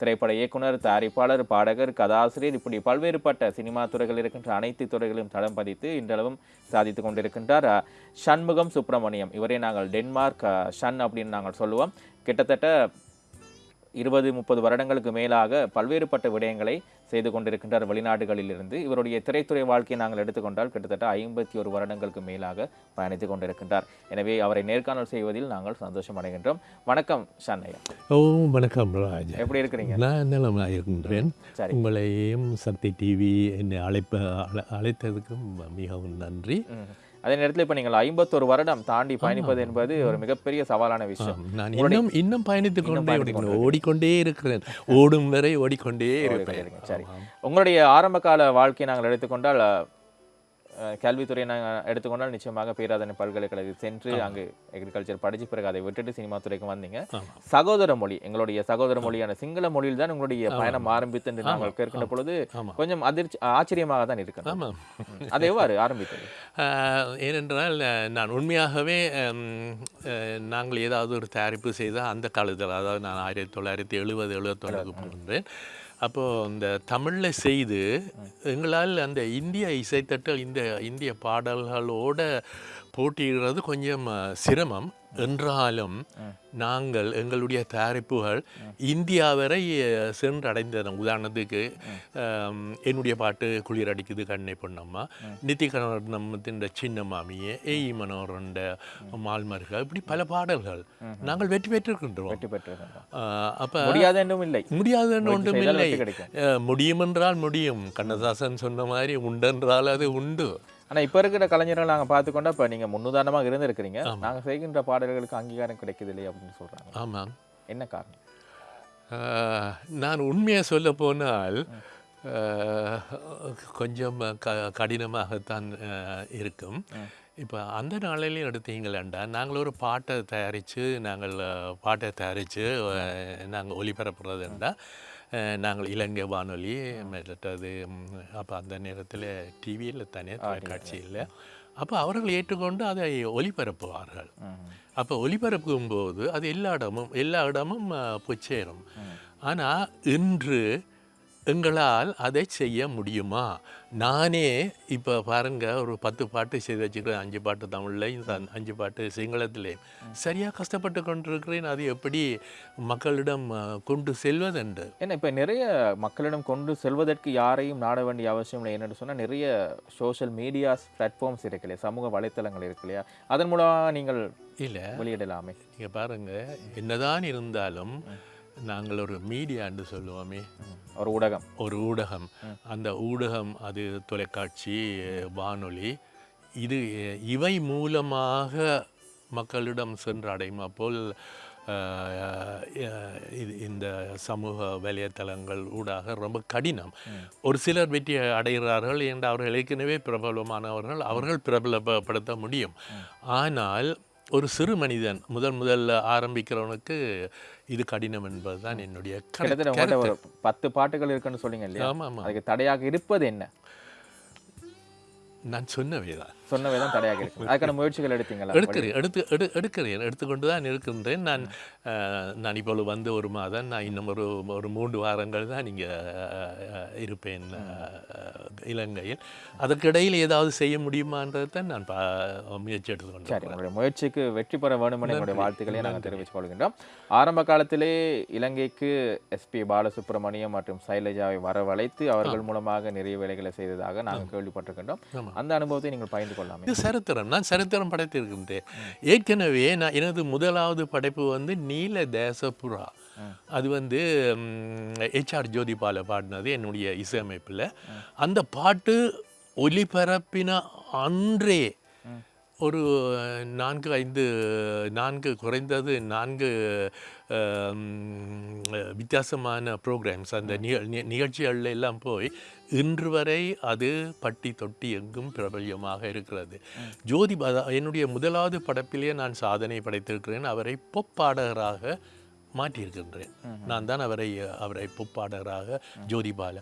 திரைப்பட இயக்குனர் தயாரிப்பாளர் பாடகர் கதாசிரியர் இப்படி பல்வேறுபட்ட சினிமா துறைகள் இருக்கின்ற அனைத்து துறைகளையும் தடம் பதித்து இன்றளவும் சாதித்து கொண்டிருக்கின்றார் சண்முகம் சுப்பிரமணியம். இவரை நாங்கள் டென்மார்க் ஷன் அப்படின்னு நாங்கள் சொல்லுவோம். கிட்டத்தட்ட இருபது முப்பது வருடங்களுக்கு மேலாக பல்வேறுபட்ட விடயங்களை செய்து கொண்டிருக்கின்றார் வெளிநாடுகளிலிருந்து. இவருடைய திரைத்துறை வாழ்க்கையை நாங்கள் எடுத்துக்கொண்டால் கிட்டத்தட்ட ஐம்பத்தி ஒரு வருடங்களுக்கு மேலாக பயணித்துக் கொண்டிருக்கின்றார். எனவே அவரை நேர்காணல் செய்வதில் நாங்கள் சந்தோஷம் அடைகின்றோம். வணக்கம் ஷண்ணையா ஓ வணக்கம் ராஜ். எப்படி இருக்கிறீங்க? நான் நலமாக இருக்கின்றேன் உங்களையும் சக்தி டிவி என்னை அழைப்ப அழ- அழைத்ததுக்கும் மிகவும் நன்றி. அதே நேரத்தில் இப்போ நீங்கள் ஐம்பத்தொரு வருடம் தாண்டி பயணிப்பது என்பது ஒரு மிகப்பெரிய சவாலான விஷயம். நான் இன்னும் இன்னும் பயணித்துக் கொண்டே இருக்கிறேன். ஓடிக்கொண்டே இருக்கிறேன். ஓடும் வரை ஓடிக்கொண்டே இருப்பேன். இருக்கீங்க. சரி. உங்களுடைய ஆரம்ப கால வாழ்க்கையை நாங்கள் எடுத்துக்கொண்டால் கல்வித்துறையை நாங்கள் எடுத்துக்கொண்டால் நிச்சயமாக பேராதனை பல்கலைக்கழகத்தில் சென்று அங்கு எக்ரிகல்ச்சர் படிச்சு பிறகு அதை விட்டுட்டு சினிமா துறைக்கு வந்தீங்க. சகோதர மொழி எங்களுடைய சகோதர மொழியான சிங்கள மொழியில் தான் உங்களுடைய பயணம் ஆரம்பித்து என்று நாங்கள் கேட்கின்ற பொழுது. கொஞ்சம் அதிர்ச்சி ஆச்சரியமாக தான் ஆமாம் அது எவ்வாறு ஆரம்பித்தது? ஏனென்றால் நான் உண்மையாகவே நாங்கள் ஏதாவது ஒரு தயாரிப்பு செய்தால் அந்த காலத்தில் அதாவது நான் ஆயிரத்தி தொள்ளாயிரத்தி எழுபது எழுபத்தொன்னுக்கு பிறந்தேன். அப்போது இந்த தமிழில் செய்து எங்களால் அந்த இந்திய இசைத்தட்டல் இந்த இந்திய பாடல்களோட போட்டியிடுறது கொஞ்சம் சிரமம். என்றாலும் நாங்கள் எங்களுடைய தயாரிப்புகள் இந்தியா வரை அஹ், சென்றடைந்தன. உதாரணத்துக்கு என்னுடைய பாட்டு குளிர் அடிக்குது கண்ணை பொன்னம்மா. நித்தி கணவத்தின் சின்ன மாமியே ஏய் மனோரண்ட மால்மருக இப்படி பல பாடல்கள் நாங்கள் வெற்றி பெற்றிருக்கின்றோம். அப்ப முடியாத என்றும் இல்லை. வெற்றி கிடைக்கும். அஹ், முடியும் என்றால் முடியும். கண்ணதாசன் சொன்ன மாதிரி உண்டென்றால் அது உண்டு. ஆனா இப்ப இருக்கிற கலைஞர்கள் நாங்க பார்த்துக்கொண்டா இப்ப நீங்க முன்னுதாரணமாக இருந்திருக்கிறீங்க. நாங்க செய்கின்ற பாடல்களுக்கு அங்கீகாரம் கிடைக்குது இல்லையா அப்படின்னு சொல்றாங்க. ஆமாம் என்ன காரணம்? நான் உண்மையை சொல்ல போனால் கொஞ்சம் க கடினமாகத்தான் இருக்கும். இப்போ அந்த நாளிலையும் எடுத்தீங்களேண்டா நாங்கள் ஒரு பாட்டை தயாரித்து நாங்கள் பாட்டை தயாரித்து நாங்கள் ஒளிபரப்புறதுண்டா. நாங்கள் இலங்கை வானொலி மற்றது அப்போ அந்த நேரத்தில் டிவியில் தானே தொலைக்காட்சியில் அப்போ அவர்கள் ஏற்றுக்கொண்டு அதை ஒளிபரப்புவார்கள். அப்போ ஒளிபரப்பும் போது அது எல்லா இடமும் எல்லா இடமும் போய் சேரும். ஆனால் இன்று எங்களால் அதை செய்ய முடியுமா? நானே இப்போ பாருங்க ஒரு பத்து பாட்டு செய்து வச்சுக்கிறேன். அஞ்சு பாட்டு தமிழ்லையும் அஞ்சு பாட்டு சிங்களத்திலையும். சரியாக கஷ்டப்பட்டு கொண்டிருக்கிறேன். அது எப்படி மக்களிடம் கொண்டு செல்வதென்று? ஏன்னா இப்ப நிறைய மக்களிடம் கொண்டு செல்வதற்கு யாரையும் நாட வேண்டிய அவசியம் இல்லை என்னன்னு சொன்னா நிறைய சோஷியல் மீடியாஸ் பிளாட்ஃபார்ம்ஸ் இருக்கு இல்லையா? சமூக வலைத்தளங்கள் இருக்கு இல்லையா? அதன் மூலமாக நீங்கள் இல்லை. வெளியிடலாமே. நீங்கள் பாருங்க என்னதான் இருந்தாலும் நாங்கள் ஒரு மீடியான்னு சொல்லுவோமே. ஒரு ஊடகம். ஒரு ஊடகம். அந்த ஊடகம் அது தொலைக்காட்சி வானொலி இது இவை மூலமாக மக்களிடம் சென்றடையுமா போல் ஆஹ், அஹ், இது இந்த சமூக வலைத்தளங்கள் ஊடாக ரொம்ப கடினம். ஒரு சிலர் வெற்றி அடைகிறார்கள் என்று அவர்கள் ஏற்கனவே பிரபலமானவர்கள் அவர்கள் பிரபலப்படுத்த முடியும். ஆனால் ஒரு சிறு மனிதன் முதல் முதல்ல ஆரம்பிக்கிறவனுக்கு இது கடினம் என்பதுதான் என்னுடைய கருத்து. கிட்டத்தட்ட உங்கள்கிட்ட ஒரு பத்து பாட்டுகள் இருக்குன்னு சொன்னீங்க இல்லையா? ஆமாம் ஆமாம். அதுக்கு தடையாக இருப்பது என்ன? நான் சொன்னவே தான் சொன்னவே தான் தடையாக இருக்கு. அதுக்கான முயற்சிகள் எடுத்தீங்களா? எடுக்கிறேன். எடுத்து எடு எடுக்கிறேன். எடுத்துக்கொண்டு தான் இருக்கின்றேன். நான் நான் இப்பொழுது வந்து ஒரு மாதம் நான் இன்னும் ஒரு ஒரு மூன்று வாரங்கள் தான் இங்கே இருப்பேன் இலங்கையில். அதற்கிடையில் ஏதாவது செய்ய முடியுமான்றது தான் நான் பா முயற்சி எடுத்துக்கொண்டேன் சரி உங்களுடைய முயற்சிக்கு வெற்றி பெற வேண்டும் என எங்களுடைய வாழ்த்துக்களை நாங்கள் தெரிவித்துக் கொள்கின்றோம். ஆரம்ப காலத்திலே இலங்கைக்கு எஸ்பி பாலசுப்ரமணியம் மற்றும் சைலஜாவை வரவழைத்து அவர்கள் மூலமாக நிறைய வேலைகளை செய்ததாக நாங்கள் கேள்விப்பட்டிருக்கின்றோம். அந்த அனுபவத்தை நீங்கள் பகிர்ந்து கொள்ளாமே இது சரித்திரம். நான் சரித்திரம் படைத்திருக்கின்றேன். ஏற்கனவே நான் எனது முதலாவது படைப்பு வந்து நீல தேசப்புறா அது வந்து ஹெச்ஆர் ஜோதிபால பாடினது என்னுடைய இசையமைப்பில். அந்த பாட்டு ஒலிபரப்பின அன்றே ஒரு நான்கு ஐந்து நான்கு குறைந்தது நான்கு வித்தியாசமான ப்ரோக்ராம்ஸ் அந்த நிகழ்ச்சிகள்ல எல்லாம் போய் இன்று வரை அது பட்டி தொட்டி எங்கும் பிரபல்யமாக இருக்கிறது. ஜோதி என்னுடைய முதலாவது படப்பிலேயே நான் சாதனை படைத்திருக்கிறேன். அவரை பொப்பாடகராக பாடகராக மாற்றியிருக்கின்றேன் நான் தான் அவரை அவரை புப்பாடகராக ஜோதிபால.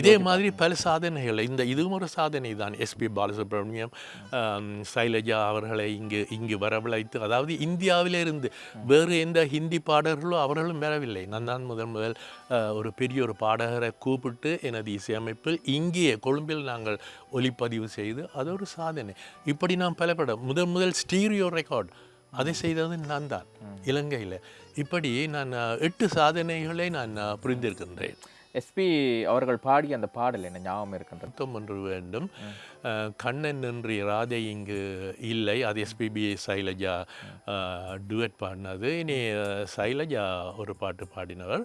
இதே மாதிரி பல சாதனைகள் இந்த இதுவும் ஒரு சாதனை தான். எஸ்பி பாலசுப்ரமணியம் சைலஜா அவர்களை இங்கு இங்கு வரவழைத்து அதாவது இந்தியாவிலிருந்து வேறு எந்த ஹிந்தி பாடகர்களோ அவர்களும் வரவில்லை. நான் தான் முதல் முதல் ஒரு பெரிய ஒரு பாடகரை கூப்பிட்டு எனது இசையமைப்பில் இங்கேயே கொழும்பில் நாங்கள் ஒலிப்பதிவு செய்து அது ஒரு சாதனை. இப்படி நான் பல படம் முதல் முதல் ஸ்டீரியோ ரெக்கார்ட் அதை செய்தது நான் தான். இலங்கையில். இப்படி நான் எட்டு சாதனைகளை நான் புரிந்திருக்கின்றேன். எஸ்பி அவர்கள் பாடிய அந்த பாடல் என்ன ஞாபகம் இருக்கின்றது? வேண்டும். கண்ணன் என்று ராதை இங்கு இல்லை. அது எஸ்பிபி சைலஜா டுவெட் பாடினது. இனி சைலஜா ஒரு பாட்டு பாடினவர்.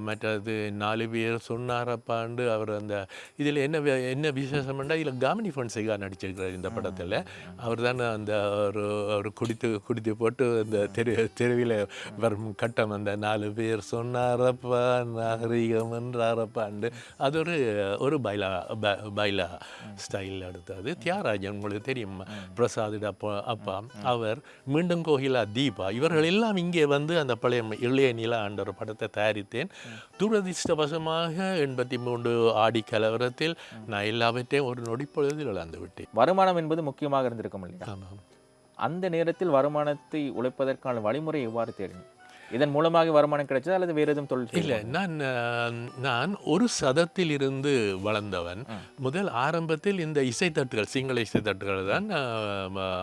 மற்றது நாலு பேர் சொன்னாரப்பாண்டு அவர் அந்த இதில் என்ன என்ன விசேஷம்னா இதில் காமினி ஃபன்சிகா நடிச்சிருக்கிறார் இந்த படத்தில். அவர் தான் அந்த ஒரு ஒரு குடித்து குடித்து போட்டு அந்த தெரு தெருவில் வரும் கட்டம் அந்த நாலு பேர் சொன்னாரப்பா நாகரிகம் என்றாரப்பாண்டு அது ஒரு ஒரு பைலா ப- பைலா ஸ்டைலில் எடுத்தது தியாகராஜன் உங்களுக்கு தெரியும். பிரசாத் அப்பா அப்பா. அவர் மீண்டும் கோகிலா தீபா. இவர்கள் எல்லாம் இங்கே வந்து அந்த பழைய இளைய நிலா என்ற ஒரு படத்தை தயாரித்தேன். துரதிர்ஷ்டவசமாக எண்பத்தி மூன்று ஆடி கலவரத்தில் நான் எல்லாவற்றையும் ஒரு நொடிப்பொழுதில் இழந்து விட்டேன். வருமானம் என்பது முக்கியமாக இருந்திருக்கும் இல்லையா? அந்த நேரத்தில் வருமானத்தை உழைப்பதற்கான வழிமுறை எவ்வாறு தேடினீங்க இதன் மூலமாக வருமானம் கிடைச்சதா அல்லது வேறு எதுவும் தொழில் இல்லை நான் நான் ஒரு சதத்தில் இருந்து வளர்ந்தவன் முதல் ஆரம்பத்தில் இந்த இசைத்தட்டுகள் சிங்கள இசைத்தட்டுகள் தான்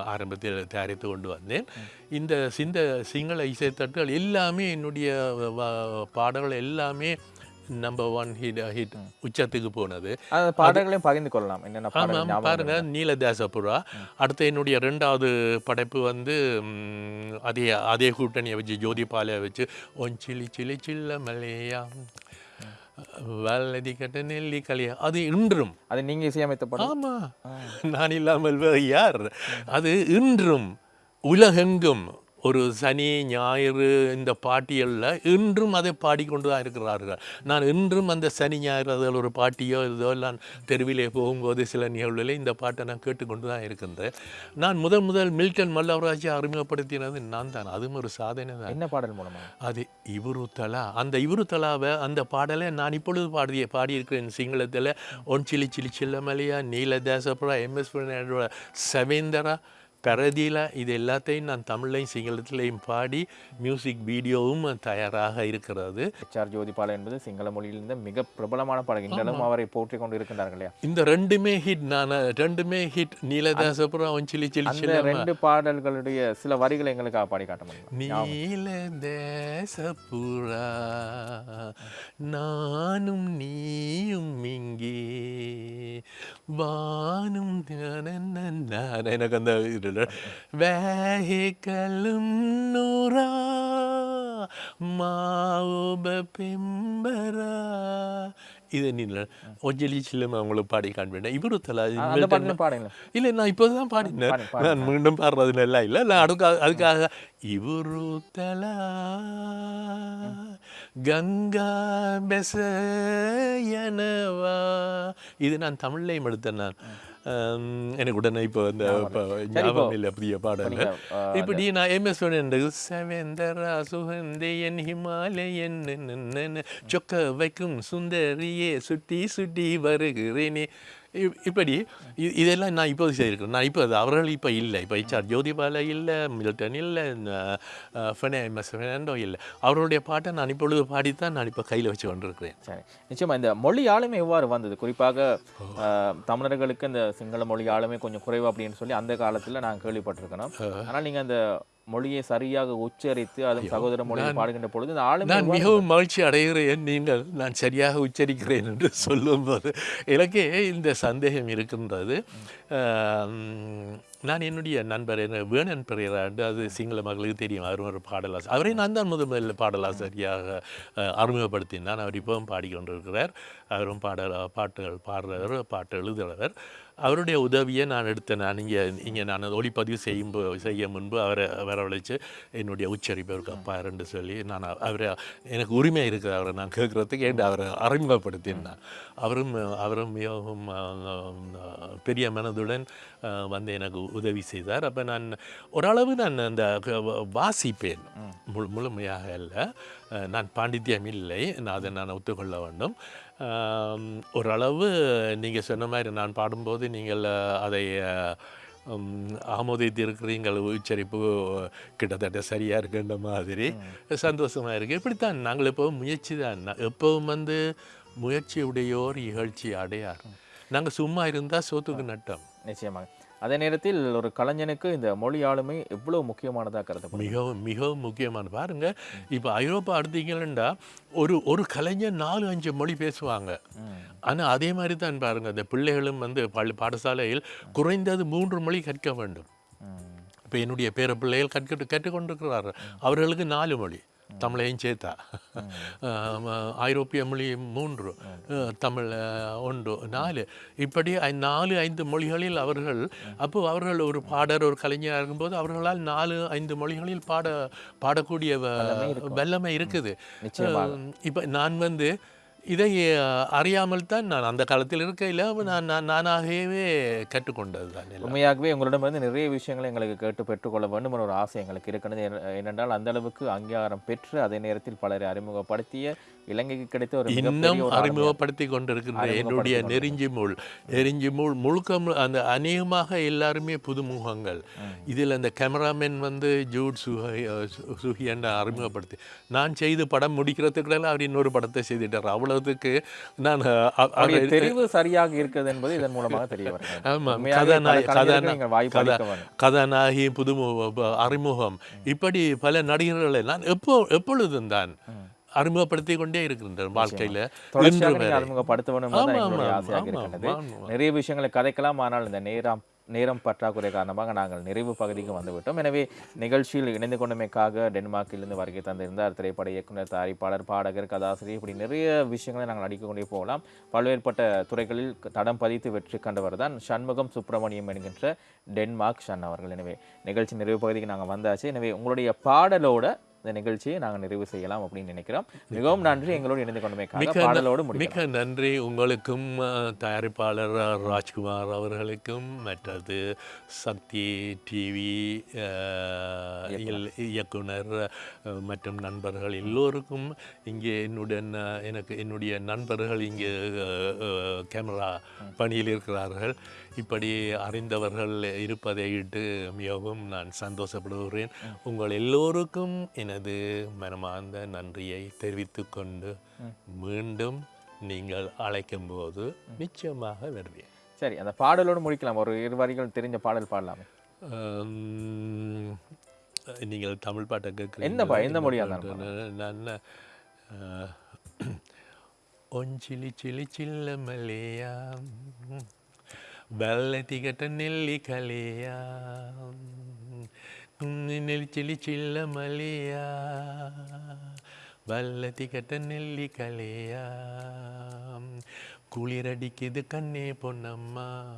ஆரம்பத்தில் தயாரித்து கொண்டு வந்தேன். இந்த சிந்த சிங்கள இசைத்தட்டுகள் எல்லாமே என்னுடைய பாடல்கள் எல்லாமே நம்பர் ஒன் ஹிட் ஹிட் உச்சத்துக்கு போனது. பாடல்களையும் பகிர்ந்து கொள்ளலாம். என்னென்ன ஆமாம் பாருங்க நீலதாசபுரா. அடுத்து என்னுடைய ரெண்டாவது படைப்பு வந்து அதே அதே கூட்டணியை வச்சு ஜோதிபாலை வச்சு ஒன் சிலி சிலி சில்ல மலையா வல்லதி கட்ட நெல்லி கலியா அது இன்றும். அது நீங்க இசையமைத்த பாடல்? ஆமா. நான் இல்லாமல் யார்? அது இன்றும் உலகெங்கும் ஒரு சனி ஞாயிறு இந்த பாட்டியலில் இன்றும் அதை பாடிக்கொண்டு தான் இருக்கிறார்கள். நான் இன்றும் அந்த சனி ஞாயிறு அதில் ஒரு பாட்டியோ இதோ நான் தெருவிலே போகும்போது சில நிகழ்வுகளில் இந்த பாட்டை நான் கேட்டுக்கொண்டு தான் இருக்கின்றேன். நான் முதல் முதல் மில்டன் மல்லவராஜை அறிமுகப்படுத்தினது நான் தான். அதுவும் ஒரு சாதனை தான். என்ன பாடல் மூலமா? அது இவரு தலா. அந்த இவரு தலாவை அந்த பாடலை நான் இப்பொழுது பாடிய பாடியிருக்கிறேன் சிங்களத்தில் ஒன் சிலி சிலி சில்லமலையா நீலதாசபுரா எம்எஸ் சவேந்தரா பரதியில இது எல்லாத்தையும் நான் தமிழ்லையும் சிங்களத்திலையும் பாடி மியூசிக் வீடியோவும் தயாராக இருக்கிறது எச்ஆர் ஜோதிபாலா என்பது சிங்கள மொழியிலிருந்து மிக பிரபலமான பாடல் இன்றளவும் அவரை போற்றிக் கொண்டு இருக்கின்றார்கள் இல்லையா இந்த ரெண்டுமே ஹிட் நான் ரெண்டுமே ஹிட் நீலதாசபுரா ஒன் சிலி சிலி ரெண்டு பாடல்களுடைய சில வரிகளை எங்களுக்காக பாடி காட்ட முடியுமா நீல தேசப்புறா நானும் நீயும் இங்கே வானும். எனக்கு அந்த நீ ஒஜலி சில்லம் அவங்களுக்கு பாடி காண்பேன் இவரு தலா அந்த பாடலும் பாடுங்களேன். இல்லை நான் இப்போ தான் பாடினேன். பாடு, பாடு. நான் மீண்டும் பாடுறது நல்லா இல்லை. நான் அதுக்காக இவரு தலா கங்கா பெசயனவா. இது நான் தமிழ்லையும் எடுத்தேன் நான். எனக்கு உடனே இப்போ இப்போ ஞாபகம் இல்லை புதிய பாடல் இப்படி நான் எம்எஸ் செவந்தரா சுகந்தையன் ஹிமாலயன் சொக்க வைக்கும் சுந்தரியே சுட்டி சுட்டி வருகிறேனே இப்படி இதெல்லாம் நான் இப்போது செய்திருக்கிறேன். நான் இப்போ அவர்கள் இப்போ இல்லை. இப்போ ஹெச்ஆர் ஜோதிபால இல்லை மில்டன் இல்லை எம்எஸ் ஃபெர்னாண்டோ இல்லை. அவர்களுடைய பாட்டை நான் இப்பொழுது பாடித்தான் நான் இப்போ கையில் வச்சு கொண்டிருக்கிறேன். சரி. நிச்சயமா இந்த மொழி ஆளுமை எவ்வாறு வந்தது? குறிப்பாக தமிழர்களுக்கு இந்த சிங்கள மொழி ஆளுமை கொஞ்சம் குறைவு அப்படின்னு சொல்லி அந்த காலத்துல நான் கேள்விப்பட்டிருக்கணும். ஆனால் நீங்க அந்த மொழியை சரியாக உச்சரித்து அதுவும் சகோதர மொழியை பாடுகின்ற பொழுது இந்த ஆளுமை நான் மிகவும் மகிழ்ச்சி அடைகிறேன் நீங்கள். நான் சரியாக உச்சரிக்கிறேன் என்று சொல்லும்போது. எனக்கே இந்த சந்தேகம் இருக்கின்றது. நான் என்னுடைய நண்பர் என்ன வேணன் பெரியராண்டு அது சிங்கள மக்களுக்கு தெரியும். அவர் ஒரு பாடலாசிரியர் அவரை நான் தான் முதல் முதலில் பாடலாசிரியாக அறிமுகப்படுத்தினான் அவர் இப்பவும் பாடிக்கொண்டிருக்கிறார். அவரும் பாடல் பாட்டுகள் பாடுறவர் பாட்டு எழுதுகிறவர் அவருடைய உதவியை நான் எடுத்தேன் நான் இங்கே இங்கே நான் ஒளிப்பதிவு செய்யும் செய்ய முன்பு அவரை வரவழைச்சு என்னுடைய உச்சரிப்பு அவருக்கு அப்பா ரெண்டு சொல்லி நான் அவ- அவரை எனக்கு உரிமை இருக்குது அவரை நான் கேட்குறதுக்கு ஏன் அவரை அறிமுகப்படுத்தினான் அவரும் அவரும் மிகவும் பெரிய மனதுடன் வந்து எனக்கு உதவி செய்தார். அப்போ நான் ஓரளவு நான் அந்த வாசிப்பேன். முழு முழுமையாக அஹ், நான் பாண்டித்யம் இல்லை. நான் அதை நான் ஒத்துக்கொள்ள வேண்டும். ஓரளவு நீங்கள் சொன்ன மாதிரி நான் பாடும்போது நீங்கள் அதை ஆமோதித்திருக்கிறீங்கள். உச்சரிப்பு கிட்டத்தட்ட சரியாக இருக்குன்ற மாதிரி சந்தோஷமாக இருக்குது இப்படித்தான் நாங்கள் எப்போவும் முயற்சி தான். எப்பவும் வந்து முயற்சி உடையோர் இகழ்ச்சி அடையார். நாங்கள் சும்மா இருந்தால் சோத்துக்கு நட்டம். நிச்சயமாக. அதே நேரத்தில் ஒரு கலைஞனுக்கு இந்த மொழி ஆளுமை எவ்வளவு முக்கியமானதாக கருதப்படும் மிகவும் மிகவும் முக்கியமான பாருங்க இப்போ ஐரோப்பா எடுத்தீங்கன்னா ஒரு ஒரு கலைஞர் நாலு அஞ்சு மொழி பேசுவாங்க. ஆனால் அதே மாதிரி தான் பாருங்க இந்த பிள்ளைகளும் வந்து பள்ளி பாடசாலையில் குறைந்தது மூன்று மொழி கற்க வேண்டும். இப்போ என்னுடைய பேர பிள்ளைகள் கற்க கற்றுக்கொண்டிருக்கிறார்கள். அவர்களுக்கு நாலு மொழி. தமிழையும் சேர்த்தா. ஐரோப்பிய மொழி மூன்று தமிழ் ஒன்று நாலு. இப்படி நாலு ஐந்து மொழிகளில் அவர்கள் அப்போ அவர்கள் ஒரு பாடர் ஒரு கலைஞராக இருக்கும்போது அவர்களால் நாலு ஐந்து மொழிகளில் பாட பாடக்கூடிய வல்லமை இருக்குது. இப்போ நான் வந்து இதை அறியாமல் தான் நான் அந்த காலத்தில் இருக்கையில் நான் நான் நானாகவே கற்றுக்கொண்டது தான். உண்மையாகவே உங்களிடமிருந்து நிறைய விஷயங்களை எங்களுக்கு கேட்டு பெற்றுக்கொள்ள வேண்டும் என்ற ஒரு ஆசை எங்களுக்கு இருக்கிறது ஏனென்றால் அந்த அளவுக்கு அங்கீகாரம் பெற்று அதே நேரத்தில் பலரை அறிமுகப்படுத்திய இலங்கைக்கு கிடைத்த ஒரு இன்னும். அறிமுகப்படுத்தி கொண்டிருக்கின்ற என்னுடைய நெருஞ்சி முள் நெருஞ்சி முள் முழுக்க அந்த அநேகமாக எல்லாருமே புதுமுகங்கள் இதில் அந்த கேமராமேன் வந்து ஜூட் சுஹை சுஹியன் அறிமுகப்படுத்தி நான் செய்து படம் முடிக்கிறதுக்குள்ள அவர் இன்னொரு படத்தை செய்துட்டார் அவ்வளவுக்கு நான் தெரிவு சரியாக இருக்கிறது என்பது இதன் மூலமாக தெரிய ஆமாம் கதாநாயகி. கதாநாயகி அறிமுகம். இப்படி பல நடிகர்களை நான் எப்போ எப்பொழுதும் தான் அறிமுகப்படுத்தி கொண்டே இருக்கின்றேன் வாழ்க்கையில். தொடர்ச்சியாக இன்று நீங்கள் வரை. அறிமுகப்படுத்த வேண்டும் என்பது ஆமாம், எங்களுடைய ஆமாம், ஆசையாக ஆமாம், இருக்கின்றது. ஆமாம். நிறைய விஷயங்களை கதைக்கலாம் ஆனால் இந்த நேரம் நேரம் பற்றாக்குறை காரணமாக நாங்கள் நிறைவு பகுதிக்கு வந்துவிட்டோம். எனவே நிகழ்ச்சியில் இணைந்து கொண்டமைக்காக டென்மார்க்கிலிருந்து வருகை தந்திருந்தார் திரைப்பட இயக்குனர் தயாரிப்பாளர் பாடகர் கதாசிரியர் இப்படி நிறைய விஷயங்களை நாங்கள் அடிக்கொண்டே போகலாம். பல்வேறுபட்ட துறைகளில் தடம் பதித்து வெற்றி கண்டவர் தான் சண்முகம் சுப்பிரமணியம் என்கின்ற டென்மார்க் ஷன் அவர்கள். எனவே நிகழ்ச்சி நிறைவு பகுதிக்கு நாங்கள் வந்தாச்சு. எனவே உங்களுடைய பாடலோட இந்த நிகழ்ச்சியை நாங்கள் நிறைவு செய்யலாம் அப்படின்னு நினைக்கிறோம். மிகவும் நன்றி. எங்களோடு இணைந்து மிக்க பாடலோடு மிக்க நன்றி. உங்களுக்கும் தயாரிப்பாளர் ராஜ்குமார் அவர்களுக்கும் மற்றது சக்தி டிவி இயக்குனர். மற்றும் நண்பர்கள் எல்லோருக்கும் இங்கே என்னுடன் எனக்கு என்னுடைய நண்பர்கள் இங்கே கேமரா பணியில் இருக்கிறார்கள். இப்படி அறிந்தவர்கள் இருப்பதை இட்டு மிகவும் நான் சந்தோஷப்படுகிறேன். உங்கள் எல்லோருக்கும் எனது மனமார்ந்த நன்றியை தெரிவித்துக் கொண்டு மீண்டும் நீங்கள் அழைக்கும் போது நிச்சயமாக வருவேன். சரி அந்த பாடலோடு முடிக்கலாம். ஒரு இரு வரிகள் தெரிஞ்ச பாடல் பாடலாமே. நீங்கள் தமிழ் பாட்டை எந்த பா- எந்த மொழியா கேட்குறீங்க நான் அஹ், ஒஞ்சிலி சிலி சில்ல மலையா வெள்ளத்திகட்ட நெல்லி கலையா நெல்லி சிலி சில்ல மலையா வெள்ளத்திகட்ட நெல்லி கலையா குளிரடிக்குது கண்ணே பொன்னம்மா.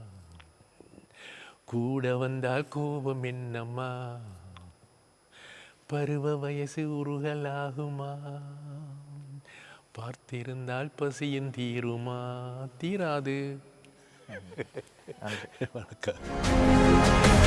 கூட வந்தால் கோபம் என்னம்மா? பருவ வயசு உருகலாகுமா? பார்த்திருந்தால் பசியும் தீருமா? தீராது. வணக்கம்.